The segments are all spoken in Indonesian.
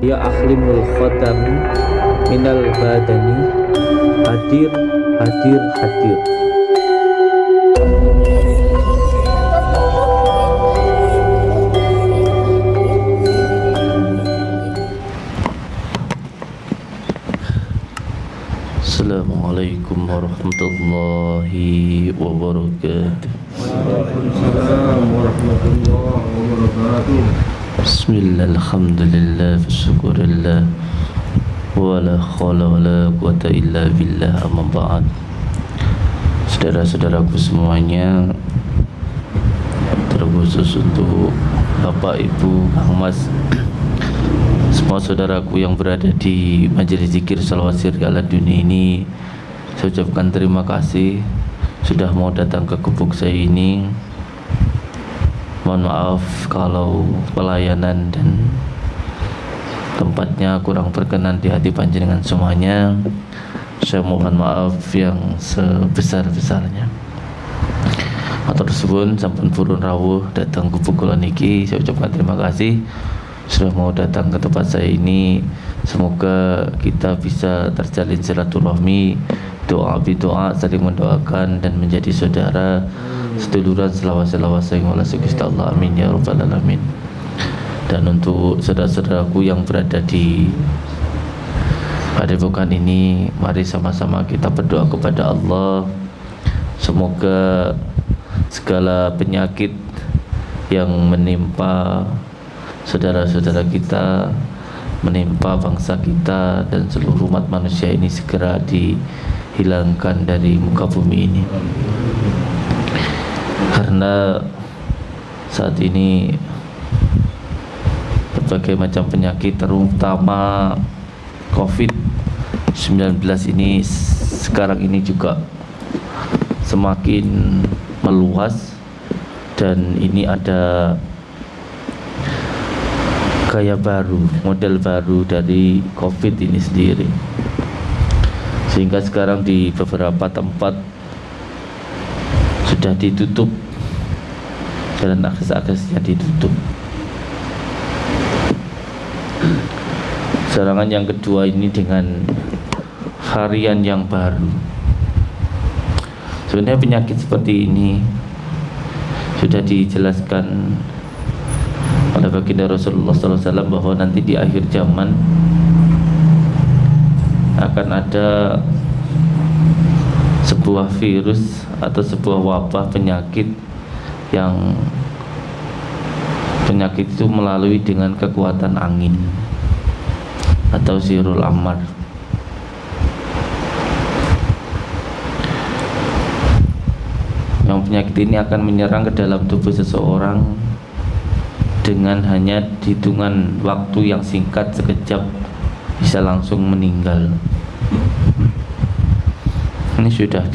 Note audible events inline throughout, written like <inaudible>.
ya akhlimul khatam minal badani. Hadir hadir hadir. Assalamualaikum warahmatullahi wabarakatuh. Waalaikumsalam warahmatullahi wabarakatuh. Bismillah, alhamdulillah, syukurillah. Wala khawla wala quwata illa billah amma ba'd. Saudara-saudaraku semuanya Terkhusus untuk Bapak, Ibu, Kang Mas Semua saudaraku yang berada di Majelis Zikir Salawat Sirri ala dunia ini Saya ucapkan terima kasih Sudah mau datang ke gubuk saya ini Mohon maaf kalau pelayanan dan tempatnya kurang berkenan di hati panjenengan semuanya. Saya mohon maaf yang sebesar-besarnya. Matur suwun sampun purun rawuh datang ke kula niki. Saya ucapkan terima kasih sudah mau datang ke tempat saya ini. Semoga kita bisa terjalin silaturahmi, doa doa saling mendoakan dan menjadi saudara seduluran selawas-selawas yang Allah Gusti Allah. Amin ya rabbal alamin. Dan untuk saudara-saudaraku yang berada di padepokan ini mari sama-sama kita berdoa kepada Allah. Semoga segala penyakit yang menimpa saudara-saudara kita menimpa bangsa kita dan seluruh umat manusia ini segera dihilangkan dari muka bumi ini. Karena saat ini berbagai macam penyakit terutama COVID-19 ini sekarang ini juga semakin meluas dan ini ada gaya baru, model baru dari COVID ini sendiri sehingga sekarang di beberapa tempat sudah ditutup jalan akses-aksesnya ditutup. Serangan yang kedua ini dengan varian yang baru. Sebenarnya penyakit seperti ini sudah dijelaskan oleh baginda Rasulullah SAW bahwa nanti di akhir zaman akan ada sebuah virus atau sebuah wabah penyakit yang penyakit itu melalui dengan kekuatan angin atau sirul amar yang penyakit ini akan menyerang ke dalam tubuh seseorang dengan hanya hitungan waktu yang singkat sekejap bisa langsung meninggal. Ini sudah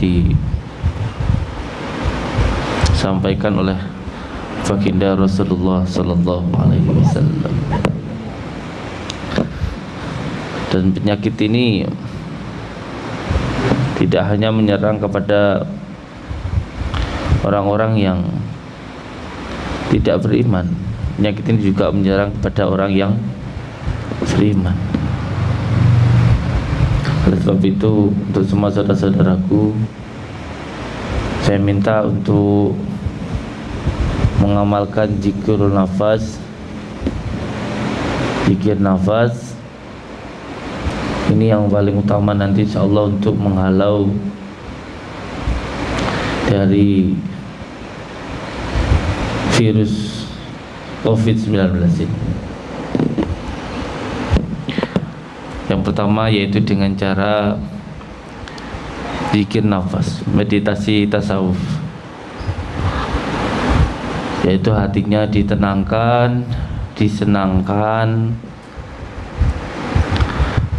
disampaikan oleh baginda Rasulullah Sallallahu Alaihi Wasallam. Dan penyakit ini tidak hanya menyerang kepada orang-orang yang tidak beriman. Penyakit ini juga menyerang kepada orang yang beriman oleh sebab itu untuk semua saudara-saudaraku. Saya minta untuk mengamalkan jikrul nafas zikir nafas. Ini yang paling utama nanti insyaallah untuk menghalau dari virus COVID-19 ini yang pertama yaitu dengan cara zikir nafas meditasi tasawuf. Yaitu hatinya ditenangkan disenangkan.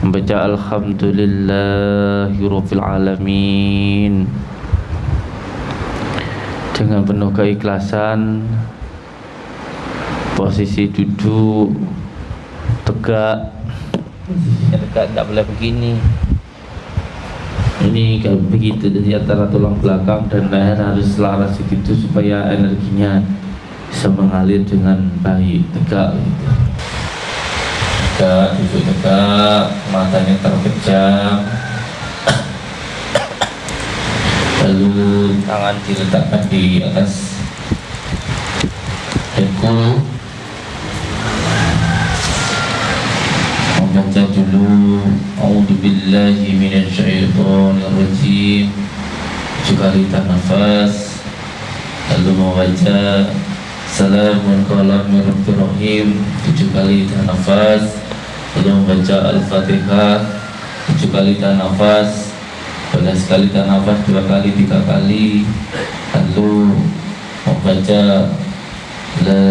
Membaca alhamdulillahirabbil alamin dengan penuh keikhlasan posisi duduk tegak tegak tidak boleh begini. Ini kayak begitu jadi antara tulang belakang dan leher harus selaras begitu supaya energinya bisa mengalir dengan baik. Tegak. Gitu. tegak duduk tegak matanya terpejam. Lalu tangan diletakkan di atas dengkul membaca dulu A'udzubillahi minasyaitonirrajim. Tujuh kali tahan nafas lalu membaca Salamun qalam rahim. Tujuh kali tahan lalu membaca Al-Fatihah. Tujuh kali pada sekali tahan dua kali tiga kali. Lalu membaca La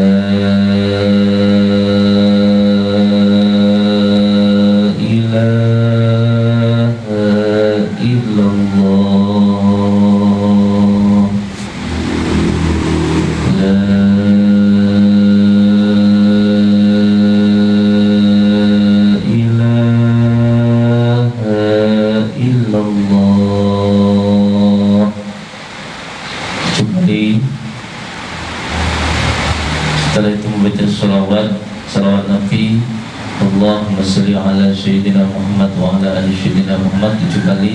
Muhammad tujuh kali.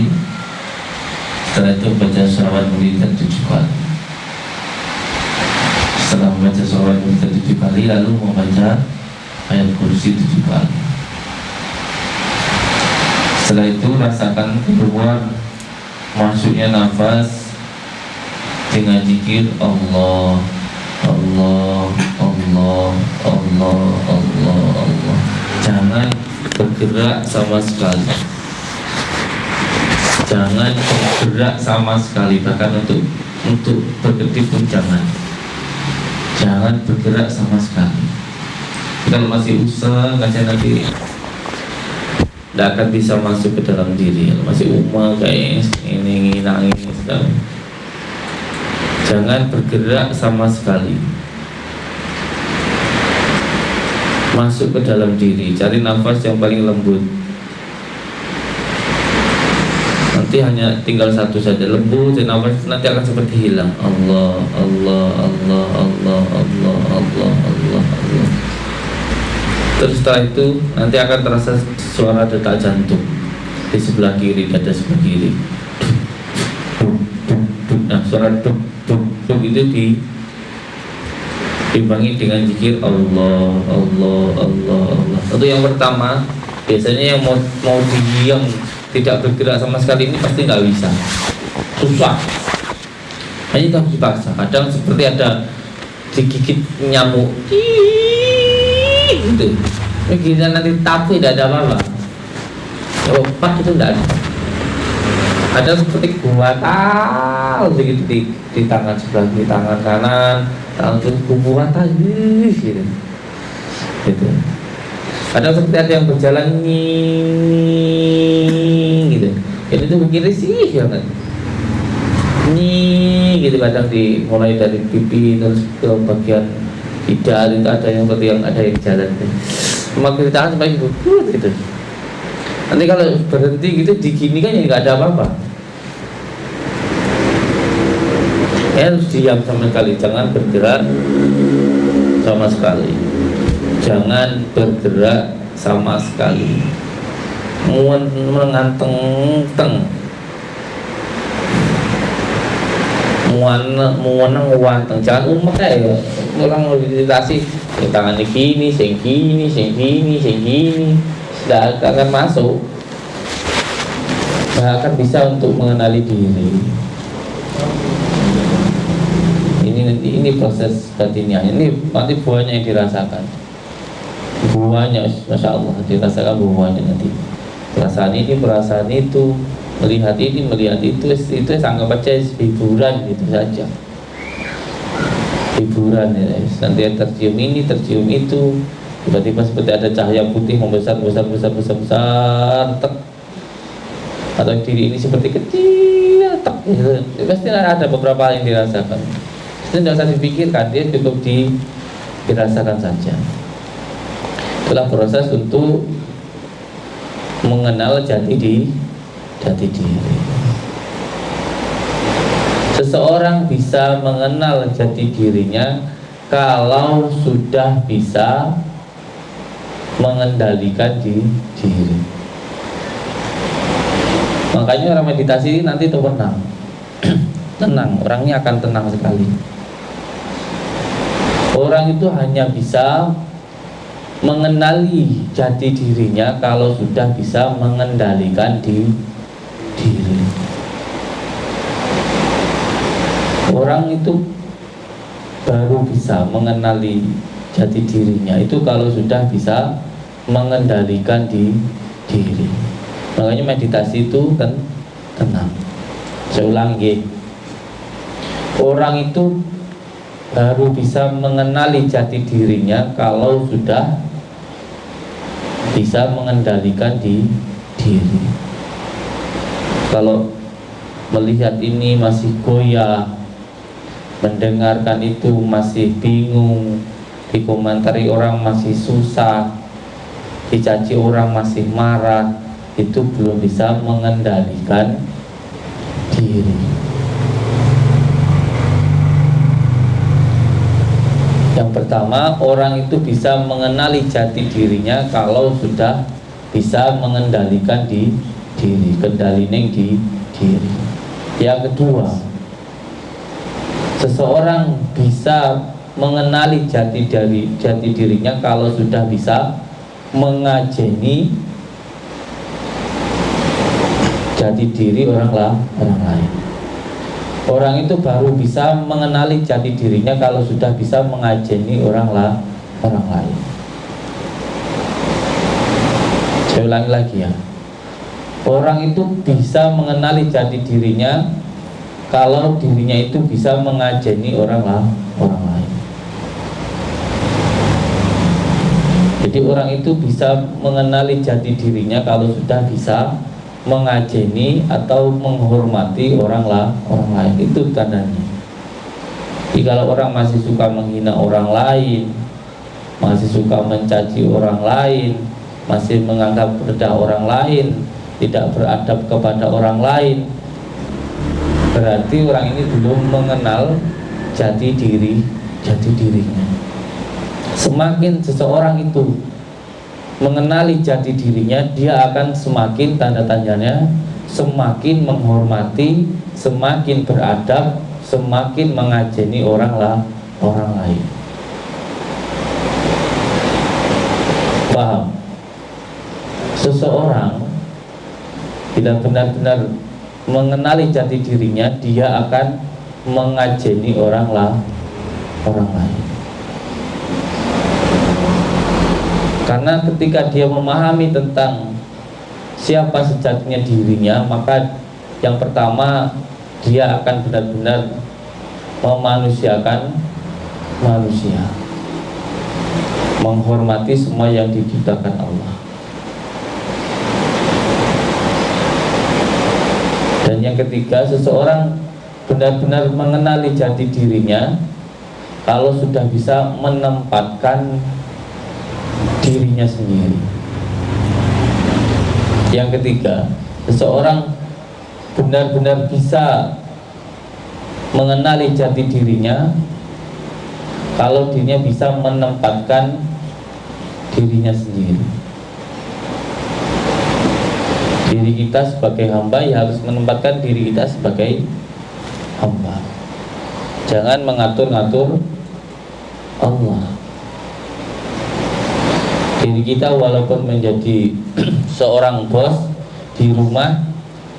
Setelah itu baca salawat mulidan tujuh kali. Setelah membaca salawat mulidan tujuh kali lalu membaca ayat kursi tujuh kali. Setelah itu rasakan keluar masuknya nafas dengan zikir Allah Allah Allah Allah Allah Allah. Jangan bergerak sama sekali jangan bergerak sama sekali bahkan untuk untuk berkedip pun jangan. Jangan bergerak sama sekali. Kalau masih usaha nggak nanti. Tidak akan bisa masuk ke dalam diri. Kalau masih umah kayak ini nangis sekali jangan bergerak sama sekali. Masuk ke dalam diri. Cari nafas yang paling lembut nanti hanya tinggal satu saja lembut dan nafas nanti akan seperti hilang. Allah Allah Allah Allah Allah Allah Allah Allah. Terus setelah itu nanti akan terasa suara detak jantung. Di sebelah kiri dada sebelah kiri. Nah suara duk duk duk itu di dibangi dengan zikir Allah Allah Allah Allah. Itu yang pertama. Biasanya yang mau mau diam tidak bergerak sama sekali ini pasti nggak bisa. Susah. Hanya harus dipaksa. Kadang seperti ada digigit nyamuk. Gitu. Begini nanti tapi tidak ada apa-apa. Obat itu tidak ada. Ada seperti gua tahu begitu di, di tangan sebelah di tangan kanan langsung kuburan tadi gitu. Gitu. Kadang seperti ada yang berjalan nih gitu. Itu tuh kiri sih kan nih gitu. Kadang di mulai dari pipi terus ke bagian tidak itu ada yang seperti yang ada yang jalan. Cuma kiri tangan sampai gitu. Nanti kalau berhenti gitu di gini kan ya nggak ada apa-apa. Harus diam sama sekali. Jangan bergerak sama sekali. Jangan bergerak sama sekali menganteng teng muan muanang wanteng jangan umek ya orang meditasi tangan ini gini sing gini sing gini sing gini. Tidak akan masuk. Tidak akan bisa untuk mengenali diri. Ini ini proses batinnya. Ini nanti buahnya yang dirasakan. Buahnya masya Allah dirasakan buahnya nanti perasaan ini perasaan itu. Melihat ini melihat itu itu sangat baca hiburan gitu saja. Hiburan ya nanti tercium ini tercium itu. Tiba-tiba seperti ada cahaya putih membesar besar besar besar besar tek. Atau diri ini seperti kecil tek. Gitu. pasti ada beberapa yang dirasakan. Itu tidak usah dipikirkan dia cukup di, dirasakan saja. Itulah proses untuk mengenal jati di jati diri. Seseorang bisa mengenal jati dirinya kalau sudah bisa mengendalikan di diri. Makanya orang meditasi nanti itu tenang. <clears throat> Tenang orangnya akan tenang sekali. Orang itu hanya bisa mengenali jati dirinya kalau sudah bisa mengendalikan di diri. Orang itu baru bisa mengenali jati dirinya. Itu kalau sudah bisa mengendalikan di diri. Makanya meditasi itu kan tenang. Saya ulangi orang itu baru bisa mengenali jati dirinya kalau sudah bisa mengendalikan di diri. Kalau melihat ini masih goyah mendengarkan itu masih bingung dikomentari orang masih susah dicaci orang masih marah itu belum bisa mengendalikan diri Yang pertama, orang itu bisa mengenali jati dirinya kalau sudah bisa mengendalikan di diri, kendali di diri. Yang kedua, seseorang bisa mengenali jati diri jati dirinya kalau sudah bisa mengajeni jati diri orang lah orang lain. Orang itu baru bisa mengenali jati dirinya kalau sudah bisa mengajeni orang lah, orang lain. Saya ulangi lagi ya. Orang itu bisa mengenali jati dirinya kalau dirinya itu bisa mengajeni orang lah, orang lain. Jadi orang itu bisa mengenali jati dirinya kalau sudah bisa mengajeni atau menghormati orang lah orang lain. Itu tandanya. Kalau orang masih suka menghina orang lain masih suka mencaci orang lain masih menganggap rendah orang lain tidak beradab kepada orang lain berarti orang ini belum mengenal jati diri jati dirinya. Semakin seseorang itu mengenali jati dirinya dia akan semakin tanda tanyanya semakin menghormati semakin beradab semakin mengajeni orang lah orang lain. Paham? Seseorang tidak benar-benar mengenali jati dirinya dia akan mengajeni orang lah orang lain Karena ketika dia memahami tentang siapa sejatinya dirinya, maka yang pertama dia akan benar-benar memanusiakan manusia. Menghormati semua yang diciptakan Allah. Dan yang ketiga, seseorang benar-benar mengenali jati dirinya kalau sudah bisa menempatkan dirinya sendiri. Yang ketiga, seseorang benar-benar bisa mengenali jati dirinya kalau dirinya bisa menempatkan dirinya sendiri. Diri kita sebagai hamba ya harus menempatkan diri kita sebagai hamba. Jangan mengatur-ngatur Allah diri kita walaupun menjadi <clears throat> seorang bos di rumah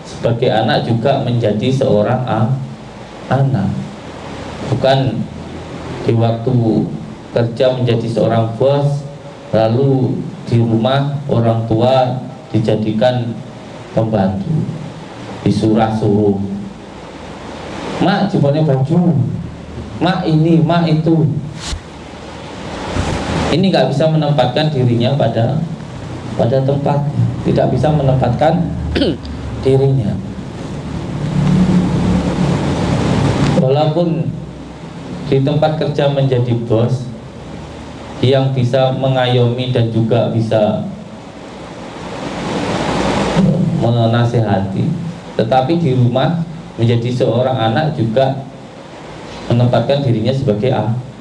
sebagai anak juga menjadi seorang anak. Bukan di waktu kerja menjadi seorang bos lalu di rumah orang tua dijadikan pembantu disurah suruh. Mak jempolnya baju. Mak ini mak itu ini nggak bisa menempatkan dirinya pada pada tempat. Tidak bisa menempatkan <clears throat> dirinya. Walaupun di tempat kerja menjadi bos yang bisa mengayomi dan juga bisa menasehati tetapi di rumah menjadi seorang anak juga menempatkan dirinya sebagai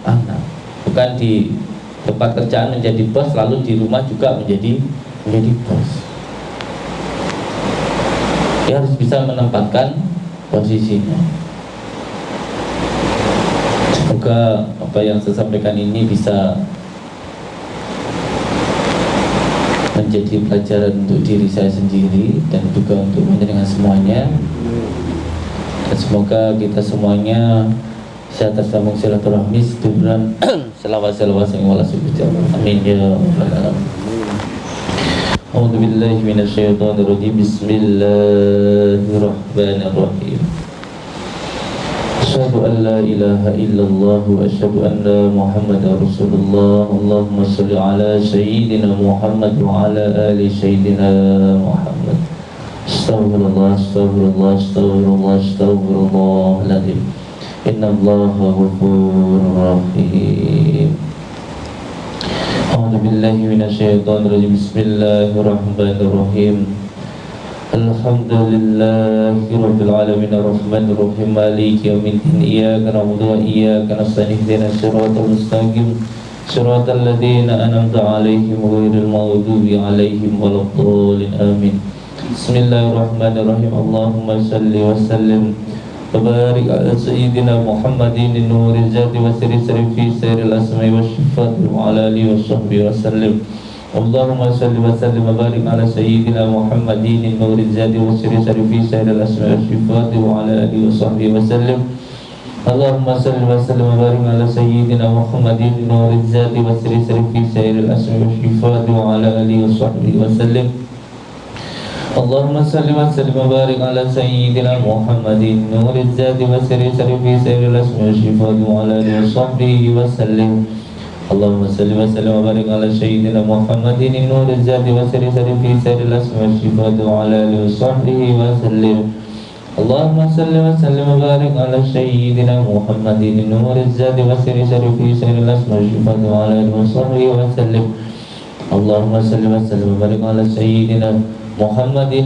anak bukan di tempat kerjaan menjadi bos lalu di rumah juga menjadi menjadi bos. Dia harus bisa menempatkan posisinya. Semoga apa yang saya sampaikan ini bisa menjadi pelajaran untuk diri saya sendiri dan juga untuk mendengar semuanya. Dan semoga kita semuanya saya tersambung silaturahmi sedubran selawat <clears throat> selawat yang wala amin ya rabbal alamin. A'udzu billahi Bismillahirrahmanirrahim. Asyhadu an la Rasulullah. Allahumma shalli Muhammad wa ala ali Muhammad. Astaghfirullah astaghfirullah astaghfirullah astaghfirullah إن الله غفور رحيم. أعوذ بالله من الشيطان الرجيم. بسم الله الرحمن الرحيم. الحمد لله رب العالمين الرحمن الرحيم. مالك يوم الدين. إياك نعبد وإياك نستعين. اهدنا الصراط المستقيم. صراط الذين أنعمت عليهم غير المغضوب عليهم ولا الضالين. آمين. بسم الله الرحمن الرحيم. اللهم صل وسلم وبارك على سيدنا محمد النور الذات وسر سر في سير الأسماء والشفاء وعلى آله وصحبه وسلم. اللهم صل وسلم وبارك على سيدنا محمد النور الذات وسر سر في سير الأسماء والشفاء وعلى آله وصحبه وسلم. اللهم صل وسلم وبارك على سيدنا محمد النور الذات وسر سر في سير الأسماء والشفاء وعلى آله وصحبه وسلم. اللهم صل وسلم وبارك على سيدنا محمد نور الذات وسر سر في سير الاسم والشفاء وعلى آله وصحبه وسلم. اللهم صل وسلم وبارك على سيدنا محمد نور الذات وسر سر في سير الاسم والشفاء وعلى آله وصحبه وسلم. اللهم صل وسلم وبارك على سيدنا محمد نور الذات وسر سر في سير الاسم والشفاء وعلى آله وصحبه وسلم. اللهم صل وسلم وبارك على سيدنا محمد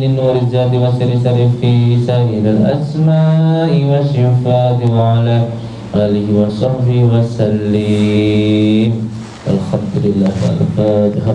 النور الزاد وسر سر في سائر الأسماء والصفات وعلى آله وصحبه وسلم. الحمد لله الفاتحة